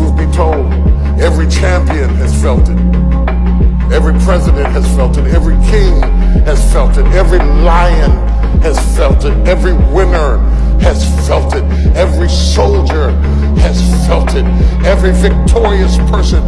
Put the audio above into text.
truth be told, every champion has felt it. Every president has felt it. Every king has felt it. Every lion has felt it. Every winner has felt it. Every soldier has felt it. Every victorious person